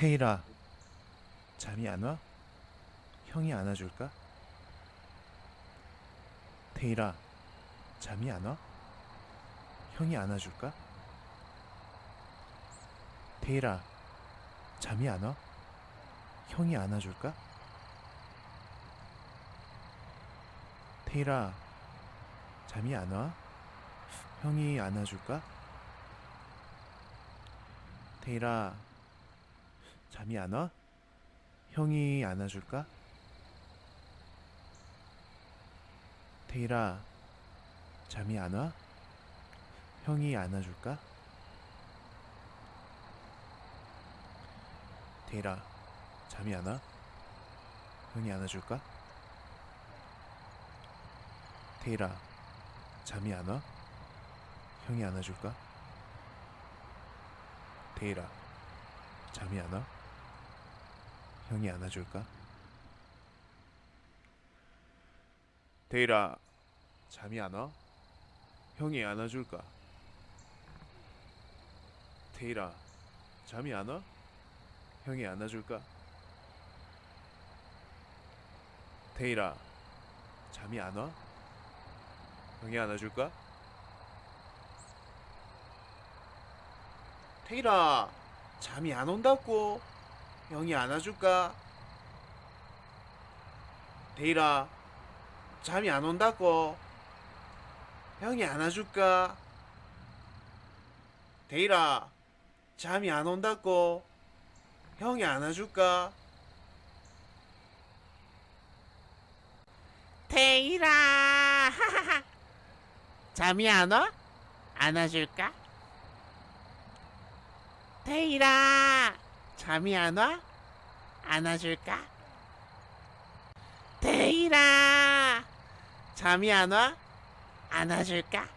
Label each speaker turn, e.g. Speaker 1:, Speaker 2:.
Speaker 1: 테일아, 잠이 안 와? 형이 안아줄까? 테일아, 잠이 안 와? 형이 안아줄까? 테일아, 잠이 안 와? 형이 안아줄까? 테일아, 잠이 안 와? 형이 안아줄까? 테일아, 잠이 안 와? 형이 안아줄까? 테일아, 잠이 안 와? 형이 안아줄까? 테일아, 잠이 안 와? 형이 안아줄까? 테일아, 잠이 안 와? 형이 안아줄까? 테일아, 잠이 안 와? 형이 안아줄까? 테일아, 잠이 안 와? 형이 안아줄까? 테일아, 잠이 안 와? 형이 안아줄까? 테일아, 잠이 안 와? 형이 안아줄까? 테일아, 잠이 안 온다고? 형이 안아줄까? 테일아, 잠이 안 온다고? 형이 안아줄까? 테일아, 잠이 안 온다고? 형이 안아줄까?
Speaker 2: 하하하 잠이 안 와? 안아줄까? 테일아 잠이 안 와? 안아줄까? 테일아 잠이 안 와? 안아줄까?